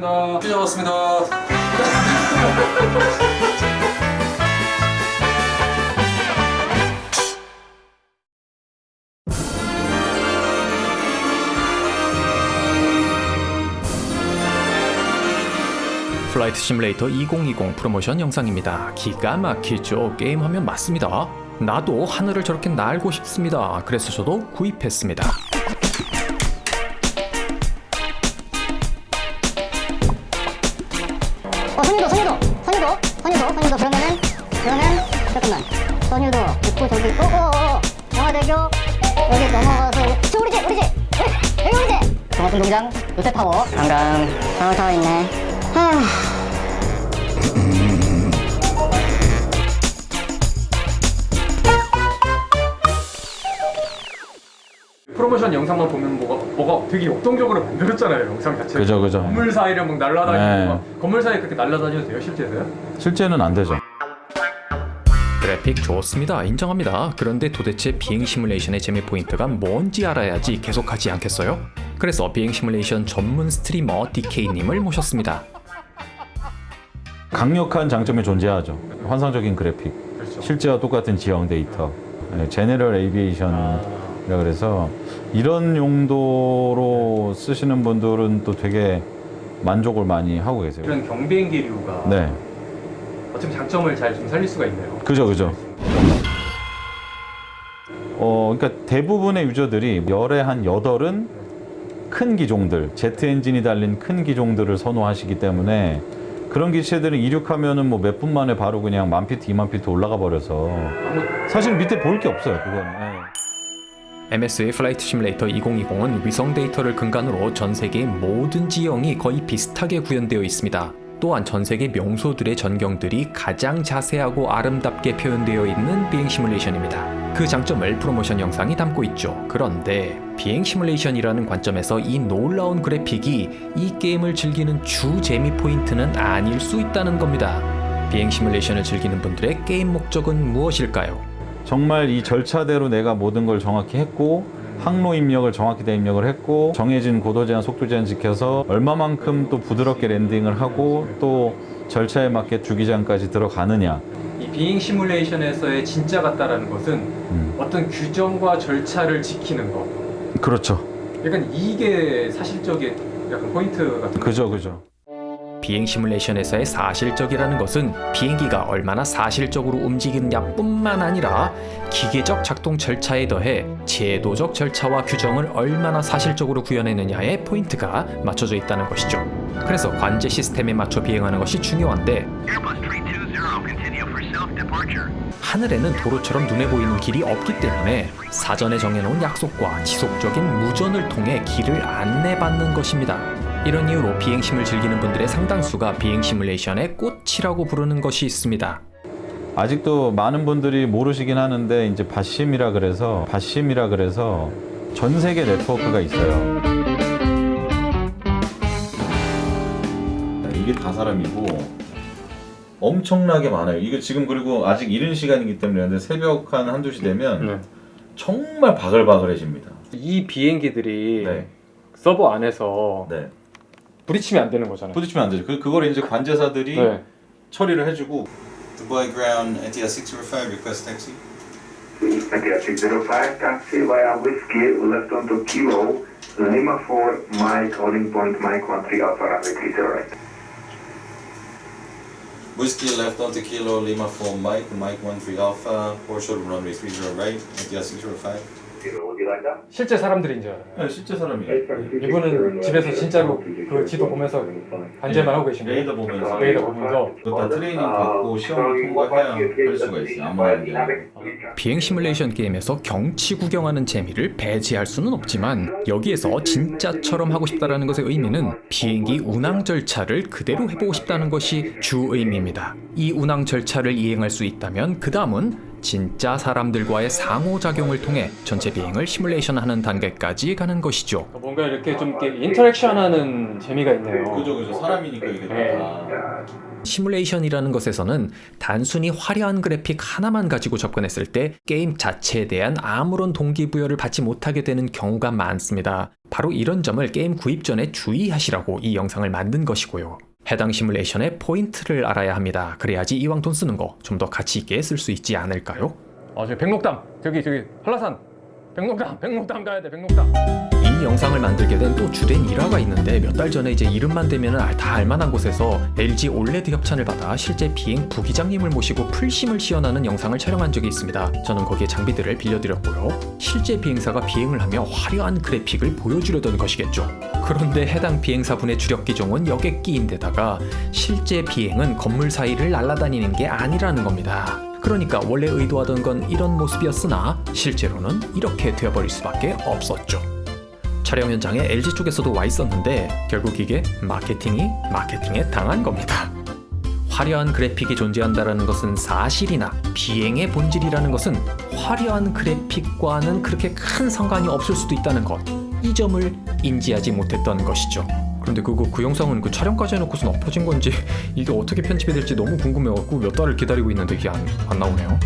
고맙습니다. Flight Simulator 2020 프로모션 영상입니다. 기가 막히죠. 게임 화면 맞습니다. 나도 하늘을 저렇게 날고 싶습니다. 그래서 저도 구입했습니다. 어, 선유도, 선유도, 선유도, 선유도, 선유도. 그러면은, 그러면, 잠깐만. 선유도 있고, 저기, 어, 어, 어, 어. 영화대교, 여기 넘어가서, 저 우리 집, 우리 집! 여기, 여기 우리 집! 동호순동장, 롯데타워. 강강, 타워 있네. 하... 프로모션 영상만 보면 뭐가 뭐가 되게 역동적으로 만들었잖아요 영상 자체. 그죠, 그죠. 건물 사이를 막 날아다니고 네. 막 건물 사이 그렇게 날아다녀도 돼요 실제로요? 실제는 안 되죠. 그래픽 좋습니다. 인정합니다. 그런데 도대체 비행 시뮬레이션의 재미 포인트가 뭔지 알아야지 계속하지 않겠어요? 그래서 비행 시뮬레이션 전문 streamer DK님을 모셨습니다. 강력한 장점이 존재하죠. 환상적인 그래픽, 그렇죠. 실제와 똑같은 지형 데이터, 네, general aviation이라 그래서 이런 용도로 쓰시는 분들은 또 되게 만족을 많이 하고 계세요. 이런 경비행기류가 네, 어떻게 장점을 잘 좀 살릴 수가 있네요. 그죠, 그죠. 어, 그러니까 대부분의 user들이 열에 한 여덟은 큰 기종들, 제트 엔진이 달린 큰 기종들을 선호하시기 때문에 그런 기체들은 이륙하면은 뭐 몇 분 만에 바로 그냥 만 피트, 이만 피트 올라가 버려서 사실 밑에 볼 게 없어요, 그거는. 예. MS의 Flight Simulator 2020은 위성 데이터를 근간으로 전 세계의 모든 지형이 거의 비슷하게 구현되어 있습니다. 또한 전 세계 명소들의 전경들이 가장 자세하고 아름답게 표현되어 있는 비행 시뮬레이션입니다. 그 장점을 프로모션 영상이 담고 있죠. 그런데 비행 시뮬레이션이라는 관점에서 이 놀라운 그래픽이 이 게임을 즐기는 주 재미 포인트는 아닐 수 있다는 겁니다. 비행 시뮬레이션을 즐기는 분들의 게임 목적은 무엇일까요? 정말 이 절차대로 내가 모든 걸 정확히 했고 항로 입력을 정확히 다 입력을 했고 정해진 고도 제한, 속도 제한 지켜서 얼마만큼 또 부드럽게 랜딩을 하고 또 절차에 맞게 주기장까지 들어가느냐 이 비행 시뮬레이션에서의 진짜 같다라는 것은 음. 어떤 규정과 절차를 지키는 거. 그렇죠 약간 이게 사실적인 약간 포인트 같은 거. 그죠 그죠 비행 시뮬레이션에서의 사실적이라는 것은 비행기가 얼마나 사실적으로 움직이느냐 뿐만 아니라 기계적 작동 절차에 더해 제도적 절차와 규정을 얼마나 사실적으로 구현했느냐에 포인트가 맞춰져 있다는 것이죠. 그래서 관제 시스템에 맞춰 비행하는 것이 중요한데 하늘에는 도로처럼 눈에 보이는 길이 없기 때문에 사전에 정해놓은 약속과 지속적인 무전을 통해 길을 안내받는 것입니다. 이런 이유로 비행심을 즐기는 분들의 상당수가 비행 시뮬레이션의 꽃이라고 부르는 것이 있습니다. 아직도 많은 분들이 모르시긴 하는데 이제 바심이라 그래서 바심이라 그래서 전 세계 네트워크가 있어요. 이게 다 사람이고 엄청나게 많아요. 이거 지금 그리고 아직 이른 시간이기 때문에 근데 새벽 한 한두 시 되면 네. 정말 바글바글해집니다. 이 비행기들이 네. 서버 안에서 네. 부딪히면 안 되는 거잖아요. 부딪히면 안 되죠. 그, 그걸 이제 관제사들이 네. 처리를 해주고 Dubai Ground NTL 605 request taxi. India 605, taxi via Whiskey, left onto Kilo, Lima 4, Mike, holding point Mike 13 Alpha runway 30 right. Whiskey left onto Kilo Lima 4 Mike, Mike 13 Alpha, Porsche runway 30 right, NTL 605. 실제 사람들인 줄 알아요. 네, 실제 사람이에요. 이분은 집에서 진짜로 그 지도 보면서 관제만 하고 계신 거예요. 레이더 보면서 레이더 보면서 그거 다 트레이닝 받고 시험을 통과해야 할 수가 있어요. 아무나. 비행 시뮬레이션 게임에서 경치 구경하는 재미를 배제할 수는 없지만 여기에서 진짜처럼 하고 싶다라는 것의 의미는 비행기 운항 절차를 그대로 해보고 싶다는 것이 주 의미입니다. 이 운항 절차를 이행할 수 있다면 그 다음은 진짜 사람들과의 상호작용을 통해 전체 비행을 시뮬레이션하는 단계까지 가는 것이죠. 뭔가 이렇게 좀 이렇게 interaction하는 재미가 있네요. 그죠 그죠 사람이니까 이게 네. 다. 시뮬레이션이라는 것에서는 단순히 화려한 그래픽 하나만 가지고 접근했을 때 게임 자체에 대한 아무런 동기부여를 받지 못하게 되는 경우가 많습니다. 바로 이런 점을 게임 구입 전에 주의하시라고 이 영상을 만든 것이고요. 해당 시뮬레이션의 포인트를 알아야 합니다. 그래야지 이왕 돈 쓰는 거 좀 더 가치 있게 쓸 수 있지 않을까요? 아 저기 백록담 저기 저기 한라산 백록담 백록담 가야 돼 백록담 이 영상을 만들게 된 또 주된 일화가 있는데 몇 달 전에 이제 이름만 대면 다 알만한 곳에서 LG OLED 협찬을 받아 실제 비행 부기장님을 모시고 플심을 시연하는 영상을 촬영한 적이 있습니다. 저는 거기에 장비들을 빌려드렸고요. 실제 비행사가 비행을 하며 화려한 그래픽을 보여주려던 것이겠죠. 그런데 해당 비행사분의 주력 기종은 여객기인데다가 실제 비행은 건물 사이를 날아다니는 게 아니라는 겁니다. 그러니까 원래 의도하던 건 이런 모습이었으나 실제로는 이렇게 되어버릴 수밖에 없었죠. 촬영 현장에 LG 쪽에서도 와 있었는데 결국 이게 마케팅이 마케팅에 당한 겁니다. 화려한 그래픽이 존재한다는 것은 사실이나 비행의 본질이라는 것은 화려한 그래픽과는 그렇게 큰 상관이 없을 수도 있다는 것. 이 점을 인지하지 못했던 것이죠. 그런데 그거 그 영상은 그 촬영까지 해놓고선 엎어진 건지 이게 어떻게 편집이 될지 너무 궁금해갖고 몇 달을 기다리고 있는데 이게 안, 안 나오네요.